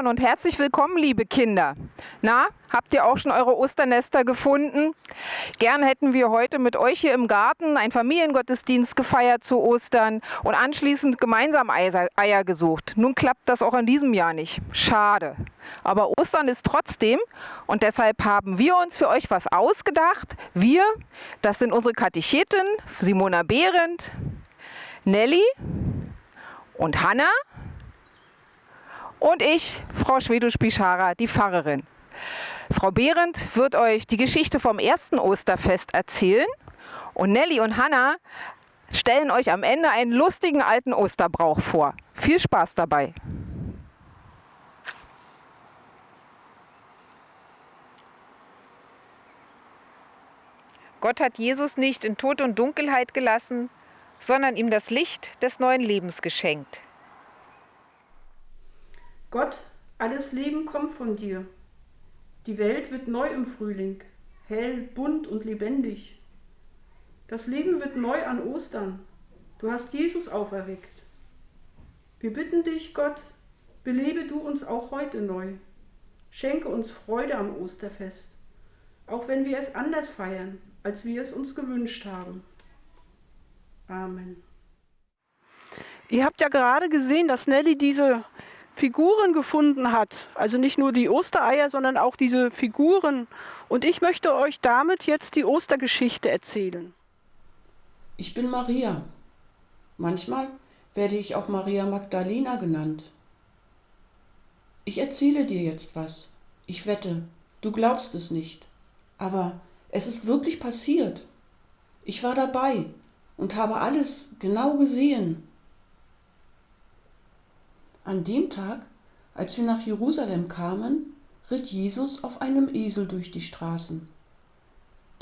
Ostern und herzlich willkommen, liebe Kinder. Na, habt ihr auch schon eure Osternester gefunden? Gern hätten wir heute mit euch hier im Garten einen Familiengottesdienst gefeiert zu Ostern und anschließend gemeinsam Eier gesucht. Nun klappt das auch in diesem Jahr nicht. Schade. Aber Ostern ist trotzdem und deshalb haben wir uns für euch was ausgedacht. Wir, das sind unsere Katechetin Simona Behrendt, Nelly und Hanna und ich, Frau Schwedusch-Bischara, die Pfarrerin. Frau Behrendt wird euch die Geschichte vom ersten Osterfest erzählen und Nelly und Hanna stellen euch am Ende einen lustigen alten Osterbrauch vor. Viel Spaß dabei! Gott hat Jesus nicht in Tod und Dunkelheit gelassen, sondern ihm das Licht des neuen Lebens geschenkt. Gott, alles Leben kommt von dir. Die Welt wird neu im Frühling, hell, bunt und lebendig. Das Leben wird neu an Ostern. Du hast Jesus auferweckt. Wir bitten dich, Gott, belebe du uns auch heute neu. Schenke uns Freude am Osterfest, auch wenn wir es anders feiern, als wir es uns gewünscht haben. Amen. Ihr habt ja gerade gesehen, dass Nelly diese Figuren gefunden hat. Also nicht nur die Ostereier, sondern auch diese Figuren. Und ich möchte euch damit jetzt die Ostergeschichte erzählen. Ich bin Maria. Manchmal werde ich auch Maria Magdalena genannt. Ich erzähle dir jetzt was. Ich wette, du glaubst es nicht. Aber es ist wirklich passiert. Ich war dabei und habe alles genau gesehen. An dem Tag, als wir nach Jerusalem kamen, ritt Jesus auf einem Esel durch die Straßen.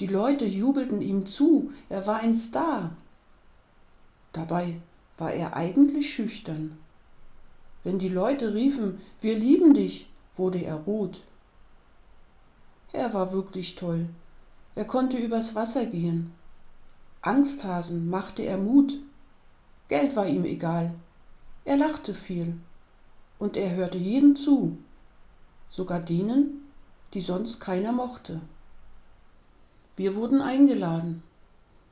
Die Leute jubelten ihm zu, er war ein Star. Dabei war er eigentlich schüchtern. Wenn die Leute riefen, wir lieben dich, wurde er rot. Er war wirklich toll. Er konnte übers Wasser gehen. Angsthasen machte er Mut. Geld war ihm egal. Er lachte viel und er hörte jedem zu, sogar denen, die sonst keiner mochte. Wir wurden eingeladen.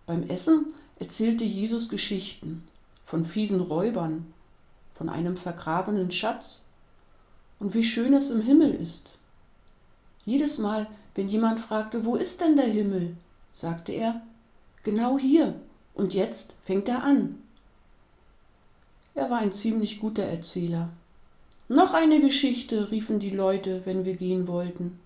Beim Essen erzählte Jesus Geschichten von fiesen Räubern, von einem vergrabenen Schatz und wie schön es im Himmel ist. Jedes Mal, wenn jemand fragte, wo ist denn der Himmel, sagte er, genau hier, und jetzt fängt er an. Er war ein ziemlich guter Erzähler. Noch eine Geschichte, riefen die Leute, wenn wir gehen wollten.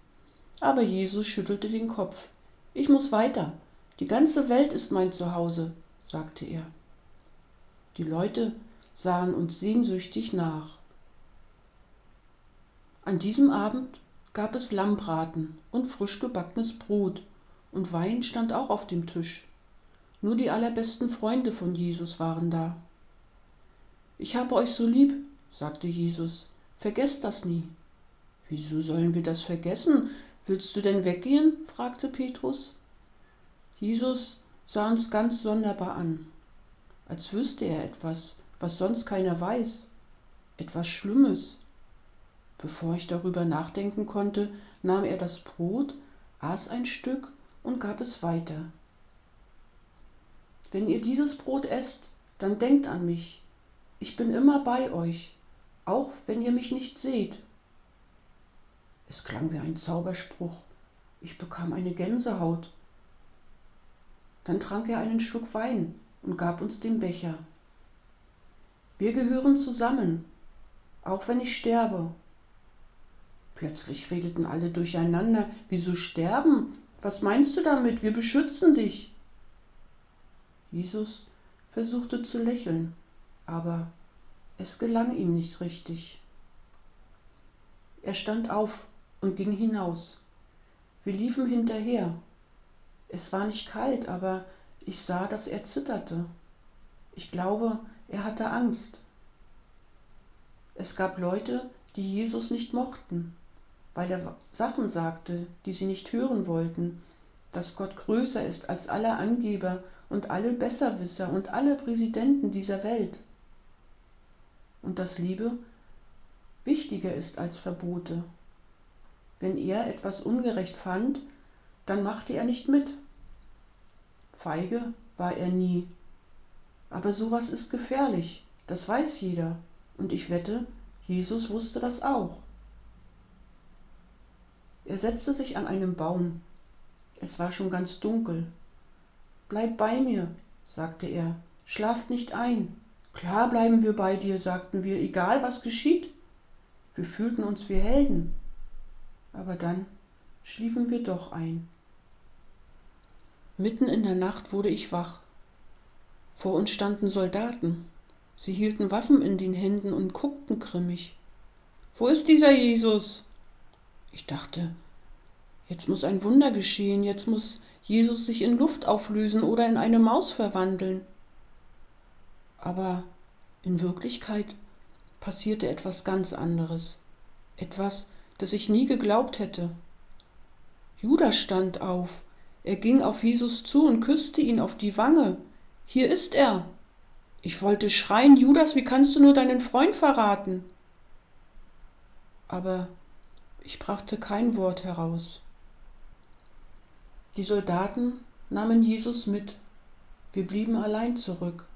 Aber Jesus schüttelte den Kopf. Ich muss weiter. Die ganze Welt ist mein Zuhause, sagte er. Die Leute sahen uns sehnsüchtig nach. An diesem Abend gab es Lammbraten und frisch gebackenes Brot, und Wein stand auch auf dem Tisch. Nur die allerbesten Freunde von Jesus waren da. Ich habe euch so lieb, sagte Jesus, vergesst das nie. Wieso sollen wir das vergessen? Willst du denn weggehen? fragte Petrus. Jesus sah uns ganz sonderbar an, als wüsste er etwas, was sonst keiner weiß, etwas Schlimmes. Bevor ich darüber nachdenken konnte, nahm er das Brot, aß ein Stück und gab es weiter. Wenn ihr dieses Brot esst, dann denkt an mich, ich bin immer bei euch, auch wenn ihr mich nicht seht. Es klang wie ein Zauberspruch. Ich bekam eine Gänsehaut. Dann trank er einen Schluck Wein und gab uns den Becher. Wir gehören zusammen, auch wenn ich sterbe. Plötzlich redeten alle durcheinander. Wieso sterben? Was meinst du damit? Wir beschützen dich. Jesus versuchte zu lächeln, aber es gelang ihm nicht richtig. Er stand auf und ging hinaus. Wir liefen hinterher. Es war nicht kalt, aber ich sah, dass er zitterte. Ich glaube, er hatte Angst. Es gab Leute, die Jesus nicht mochten, weil er Sachen sagte, die sie nicht hören wollten, dass Gott größer ist als alle Angeber und alle Besserwisser und alle Präsidenten dieser Welt und dass Liebe wichtiger ist als Verbote. Wenn er etwas ungerecht fand, dann machte er nicht mit. Feige war er nie. Aber sowas ist gefährlich, das weiß jeder, und ich wette, Jesus wusste das auch. Er setzte sich an einen Baum. Es war schon ganz dunkel. Bleib bei mir, sagte er, schlaft nicht ein. Klar bleiben wir bei dir, sagten wir, egal was geschieht. Wir fühlten uns wie Helden. Aber dann schliefen wir doch ein. Mitten in der Nacht wurde ich wach. Vor uns standen Soldaten. Sie hielten Waffen in den Händen und guckten grimmig. Wo ist dieser Jesus? Ich dachte, jetzt muss ein Wunder geschehen, jetzt muss Jesus sich in Luft auflösen oder in eine Maus verwandeln. Aber in Wirklichkeit passierte etwas ganz anderes, etwas, das ich nie geglaubt hätte. Judas stand auf, er ging auf Jesus zu und küsste ihn auf die Wange. Hier ist er. Ich wollte schreien, Judas, wie kannst du nur deinen Freund verraten? Aber ich brachte kein Wort heraus. Die Soldaten nahmen Jesus mit. Wir blieben allein zurück.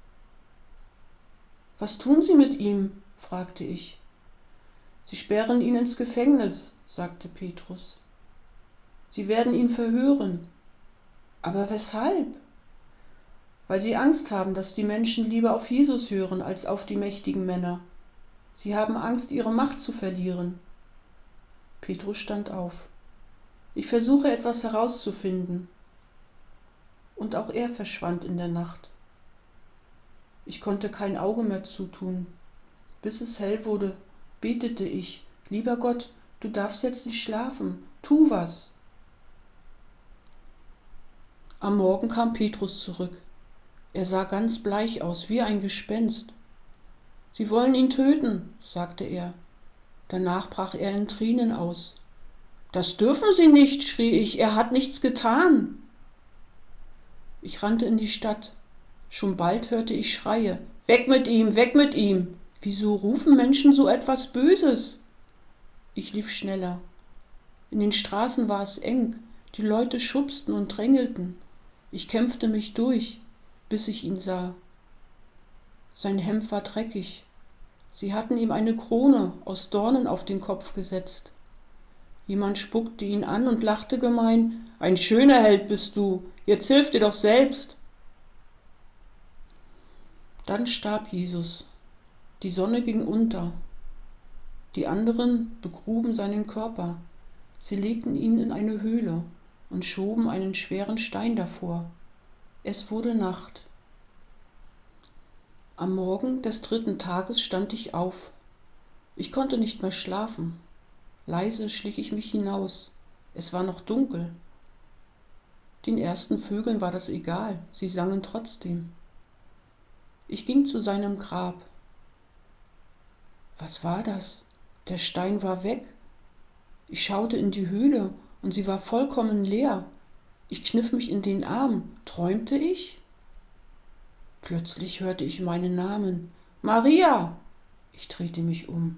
Was tun Sie mit ihm? fragte ich. Sie sperren ihn ins Gefängnis, sagte Petrus. Sie werden ihn verhören. Aber weshalb? Weil sie Angst haben, dass die Menschen lieber auf Jesus hören als auf die mächtigen Männer. Sie haben Angst, ihre Macht zu verlieren. Petrus stand auf. Ich versuche etwas herauszufinden. Und auch er verschwand in der Nacht. Ich konnte kein Auge mehr zutun. Bis es hell wurde, betete ich, lieber Gott, du darfst jetzt nicht schlafen, tu was. Am Morgen kam Petrus zurück. Er sah ganz bleich aus, wie ein Gespenst. Sie wollen ihn töten, sagte er. Danach brach er in Tränen aus. Das dürfen Sie nicht, schrie ich, er hat nichts getan. Ich rannte in die Stadt. Schon bald hörte ich Schreie. Weg mit ihm, weg mit ihm. Wieso rufen Menschen so etwas Böses? Ich lief schneller. In den Straßen war es eng, die Leute schubsten und drängelten. Ich kämpfte mich durch, bis ich ihn sah. Sein Hemd war dreckig. Sie hatten ihm eine Krone aus Dornen auf den Kopf gesetzt. Jemand spuckte ihn an und lachte gemein. Ein schöner Held bist du, jetzt hilf dir doch selbst. Dann starb Jesus. Die Sonne ging unter. Die anderen begruben seinen Körper. Sie legten ihn in eine Höhle und schoben einen schweren Stein davor. Es wurde Nacht. Am Morgen des dritten Tages stand ich auf. Ich konnte nicht mehr schlafen. Leise schlich ich mich hinaus. Es war noch dunkel. Den ersten Vögeln war das egal, sie sangen trotzdem. Ich ging zu seinem Grab. Was war das? Der Stein war weg. Ich schaute in die Höhle und sie war vollkommen leer. Ich kniff mich in den Arm. Träumte ich? Plötzlich hörte ich meinen Namen. Maria! Ich drehte mich um.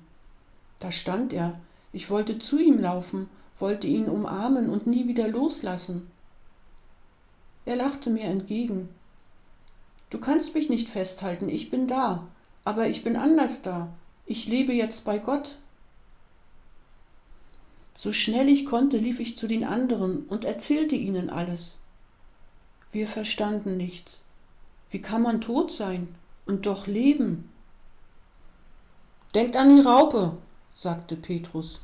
Da stand er. Ich wollte zu ihm laufen, wollte ihn umarmen und nie wieder loslassen. Er lachte mir entgegen. Du kannst mich nicht festhalten, ich bin da, aber ich bin anders da. Ich lebe jetzt bei Gott. So schnell ich konnte, lief ich zu den anderen und erzählte ihnen alles. Wir verstanden nichts. Wie kann man tot sein und doch leben? Denkt an die Raupe, sagte Petrus,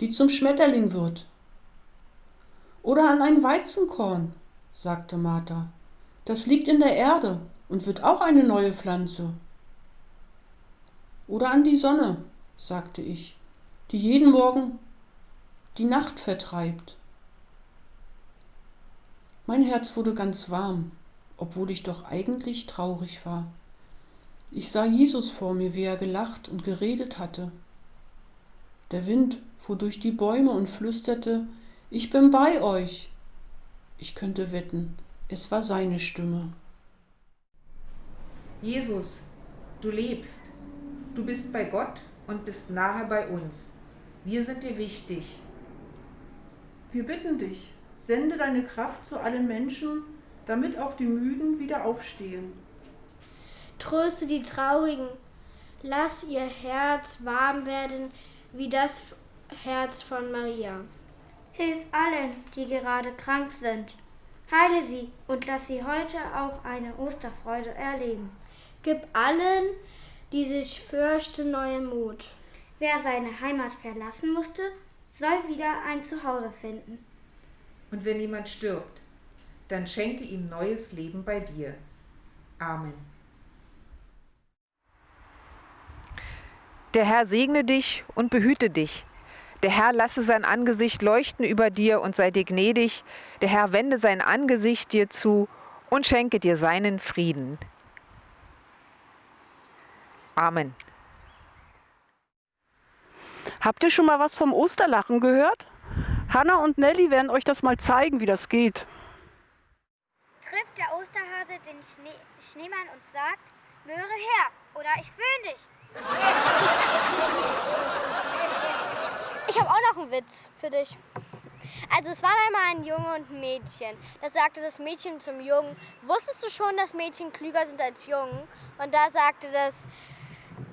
die zum Schmetterling wird. Oder an ein Weizenkorn, sagte Martha. Das liegt in der Erde und wird auch eine neue Pflanze. Oder an die Sonne, sagte ich, die jeden Morgen die Nacht vertreibt. Mein Herz wurde ganz warm, obwohl ich doch eigentlich traurig war. Ich sah Jesus vor mir, wie er gelacht und geredet hatte. Der Wind fuhr durch die Bäume und flüsterte, ich bin bei euch. Ich könnte wetten, es war seine Stimme. Jesus, du lebst. Du bist bei Gott und bist nahe bei uns. Wir sind dir wichtig. Wir bitten dich, sende deine Kraft zu allen Menschen, damit auch die Müden wieder aufstehen. Tröste die Traurigen, lass ihr Herz warm werden wie das Herz von Maria. Hilf allen, die gerade krank sind. Heile sie und lass sie heute auch eine Osterfreude erleben. Gib allen, die sich fürchten, neuen Mut. Wer seine Heimat verlassen musste, soll wieder ein Zuhause finden. Und wenn jemand stirbt, dann schenke ihm neues Leben bei dir. Amen. Der Herr segne dich und behüte dich. Der Herr lasse sein Angesicht leuchten über dir und sei dir gnädig. Der Herr wende sein Angesicht dir zu und schenke dir seinen Frieden. Amen. Habt ihr schon mal was vom Osterlachen gehört? Hanna und Nelly werden euch das mal zeigen, wie das geht. Trifft der Osterhase den Schnee Schneemann und sagt, Möhre her oder ich föhn dich. Ich habe auch noch einen Witz für dich. Also es war einmal ein Junge und ein Mädchen. Da sagte das Mädchen zum Jungen, wusstest du schon, dass Mädchen klüger sind als Jungen? Und da sagte das,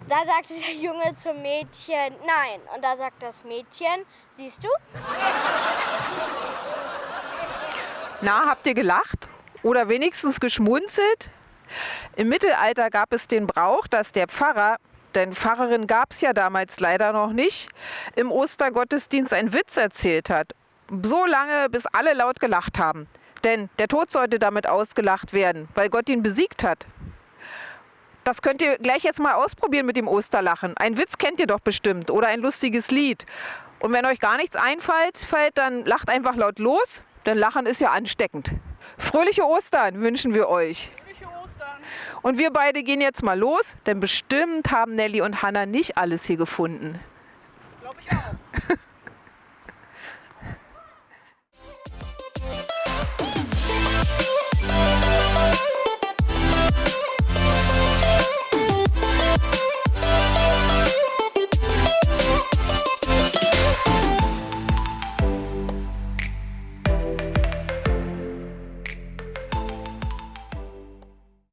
da sagte der Junge zum Mädchen, nein. Und da sagt das Mädchen, siehst du? Na, habt ihr gelacht? Oder wenigstens geschmunzelt? Im Mittelalter gab es den Brauch, dass der Pfarrer, denn Pfarrerin gab es ja damals leider noch nicht, im Ostergottesdienst einen Witz erzählt hat. So lange, bis alle laut gelacht haben. Denn der Tod sollte damit ausgelacht werden, weil Gott ihn besiegt hat. Das könnt ihr gleich jetzt mal ausprobieren mit dem Osterlachen. Ein Witz kennt ihr doch bestimmt oder ein lustiges Lied. Und wenn euch gar nichts einfällt, fällt, dann lacht einfach laut los, denn Lachen ist ja ansteckend. Fröhliche Ostern wünschen wir euch. Und wir beide gehen jetzt mal los, denn bestimmt haben Nelly und Hannah nicht alles hier gefunden.